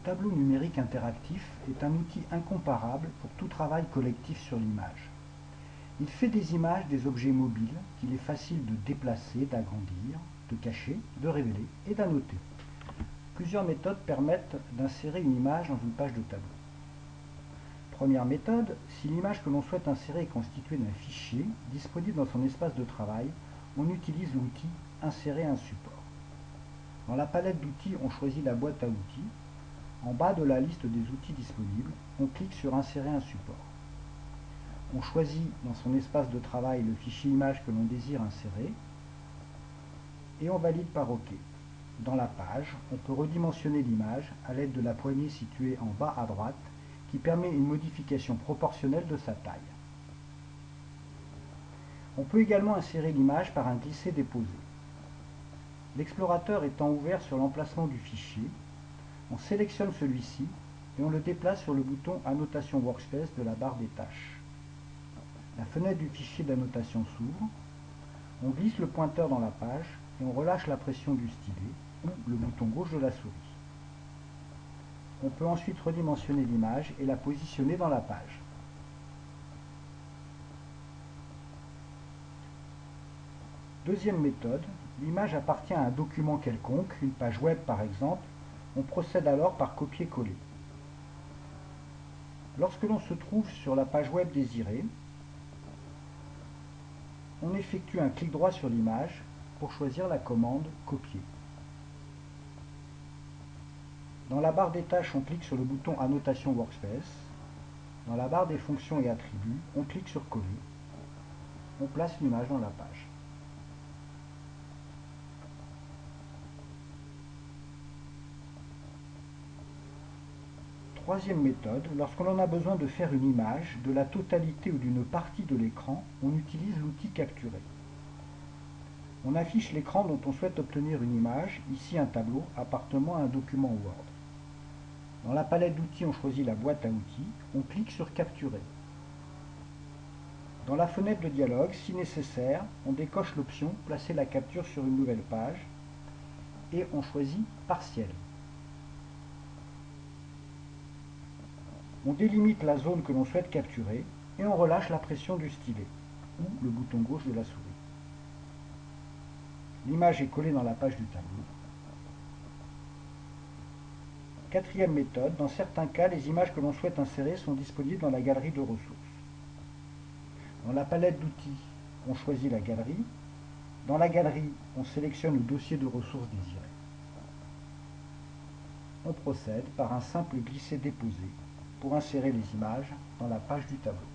tableau numérique interactif est un outil incomparable pour tout travail collectif sur l'image. Il fait des images des objets mobiles qu'il est facile de déplacer, d'agrandir, de cacher, de révéler et d'annoter. Plusieurs méthodes permettent d'insérer une image dans une page de tableau. Première méthode, si l'image que l'on souhaite insérer est constituée d'un fichier disponible dans son espace de travail, on utilise l'outil « Insérer un support ». Dans la palette d'outils, on choisit la boîte à outils. En bas de la liste des outils disponibles, on clique sur Insérer un support. On choisit dans son espace de travail le fichier image que l'on désire insérer et on valide par OK. Dans la page, on peut redimensionner l'image à l'aide de la poignée située en bas à droite qui permet une modification proportionnelle de sa taille. On peut également insérer l'image par un glisser-déposer. L'explorateur étant ouvert sur l'emplacement du fichier, on sélectionne celui-ci et on le déplace sur le bouton Annotation Workspace de la barre des tâches. La fenêtre du fichier d'annotation s'ouvre, on glisse le pointeur dans la page et on relâche la pression du stylet ou le bouton gauche de la souris. On peut ensuite redimensionner l'image et la positionner dans la page. Deuxième méthode, l'image appartient à un document quelconque, une page web par exemple, on procède alors par copier-coller. Lorsque l'on se trouve sur la page web désirée, on effectue un clic droit sur l'image pour choisir la commande Copier. Dans la barre des tâches, on clique sur le bouton Annotation Workspace. Dans la barre des fonctions et attributs, on clique sur Coller. On place l'image dans la page. Troisième méthode, lorsque l'on a besoin de faire une image de la totalité ou d'une partie de l'écran, on utilise l'outil Capturer. On affiche l'écran dont on souhaite obtenir une image, ici un tableau appartenant à un document Word. Dans la palette d'outils, on choisit la boîte à outils, on clique sur Capturer. Dans la fenêtre de dialogue, si nécessaire, on décoche l'option Placer la capture sur une nouvelle page et on choisit Partiel. On délimite la zone que l'on souhaite capturer et on relâche la pression du stylet ou le bouton gauche de la souris. L'image est collée dans la page du tableau. Quatrième méthode, dans certains cas, les images que l'on souhaite insérer sont disponibles dans la galerie de ressources. Dans la palette d'outils, on choisit la galerie. Dans la galerie, on sélectionne le dossier de ressources désiré. On procède par un simple glisser-déposer pour insérer les images dans la page du tableau.